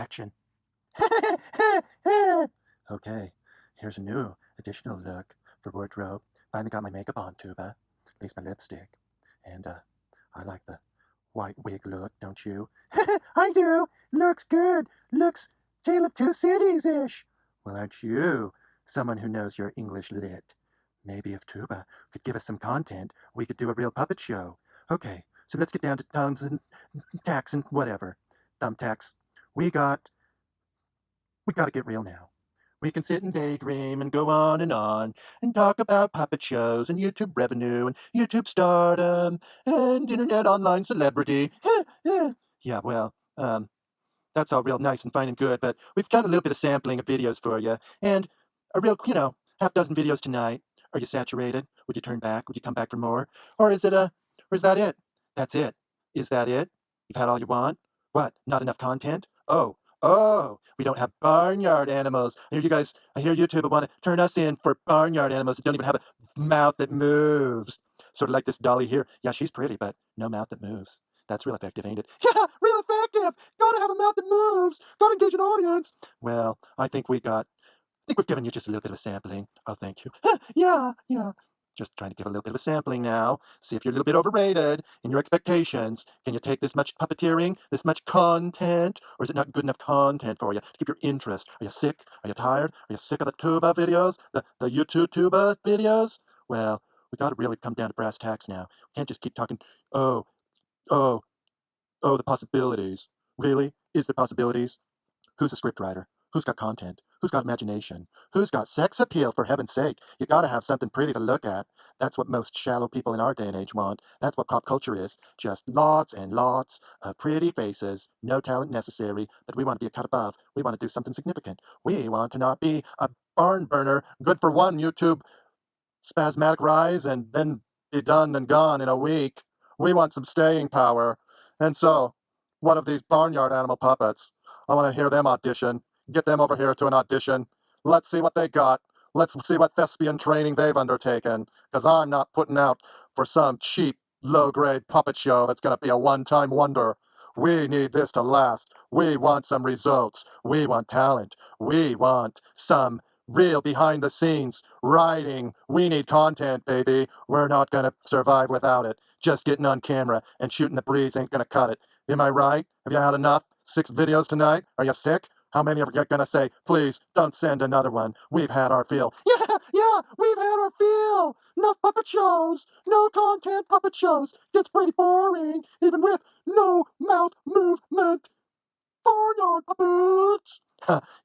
Action. okay, here's a new additional look for wardrobe. Finally got my makeup on, Tuba. At least my lipstick. And uh, I like the white wig look, don't you? I do. Looks good. Looks Tale of Two Cities-ish. Well, aren't you someone who knows your English lit? Maybe if Tuba could give us some content, we could do a real puppet show. Okay, so let's get down to thumbs and tacks and whatever. Thumbtacks. We got... We gotta get real now. We can sit and daydream and go on and on and talk about puppet shows and YouTube revenue and YouTube stardom and internet online celebrity. yeah, well, um, that's all real nice and fine and good, but we've got a little bit of sampling of videos for you and a real, you know, half dozen videos tonight. Are you saturated? Would you turn back? Would you come back for more? Or is it a, or is that it? That's it. Is that it? You've had all you want? What? Not enough content? Oh, Oh, we don't have barnyard animals. I hear you guys, I hear YouTube want to turn us in for barnyard animals that don't even have a mouth that moves. Sort of like this dolly here. Yeah, she's pretty, but no mouth that moves. That's real effective, ain't it? Yeah, real effective. Gotta have a mouth that moves. Gotta engage an audience. Well, I think we got, I think we've given you just a little bit of a sampling. Oh, thank you. yeah, yeah. Just trying to give a little bit of a sampling now. See if you're a little bit overrated in your expectations. Can you take this much puppeteering, this much content, or is it not good enough content for you to keep your interest? Are you sick? Are you tired? Are you sick of the tuba videos? The, the YouTube tuba videos? Well, we got to really come down to brass tacks now. We can't just keep talking, oh, oh, oh, the possibilities. Really? Is there possibilities? Who's a scriptwriter? Who's got content? Who's got imagination? Who's got sex appeal, for heaven's sake? You gotta have something pretty to look at. That's what most shallow people in our day and age want. That's what pop culture is. Just lots and lots of pretty faces, no talent necessary, but we want to be a cut above. We want to do something significant. We want to not be a barn burner, good for one YouTube spasmodic rise and then be done and gone in a week. We want some staying power. And so, what of these barnyard animal puppets? I want to hear them audition. Get them over here to an audition. Let's see what they got. Let's see what thespian training they've undertaken. Because I'm not putting out for some cheap, low-grade puppet show that's going to be a one-time wonder. We need this to last. We want some results. We want talent. We want some real behind the scenes writing. We need content, baby. We're not going to survive without it. Just getting on camera and shooting the breeze ain't going to cut it. Am I right? Have you had enough? Six videos tonight? Are you sick? How many of you are gonna say, please don't send another one? We've had our fill. Yeah, yeah, we've had our fill. No puppet shows, no content puppet shows. Gets pretty boring, even with no mouth movement. Barnyard puppets.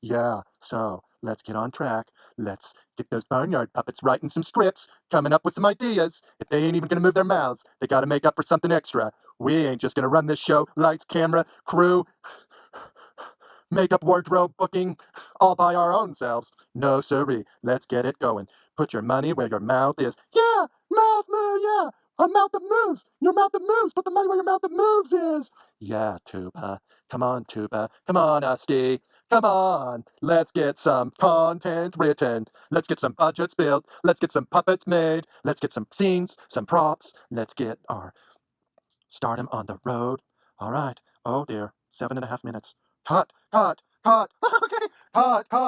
yeah, so let's get on track. Let's get those barnyard puppets writing some scripts, coming up with some ideas. If they ain't even gonna move their mouths, they gotta make up for something extra. We ain't just gonna run this show, lights, camera, crew makeup, wardrobe, booking, all by our own selves. No, sirree, let's get it going. Put your money where your mouth is. Yeah, mouth move, yeah, a mouth that moves. Your mouth that moves. Put the money where your mouth that moves is. Yeah, Tuba. Come on, Tuba. Come on, Usty. Come on, let's get some content written. Let's get some budgets built. Let's get some puppets made. Let's get some scenes, some props. Let's get our stardom on the road. All right. Oh dear, seven and a half minutes. Cut, cut, cut. okay, cut, cut.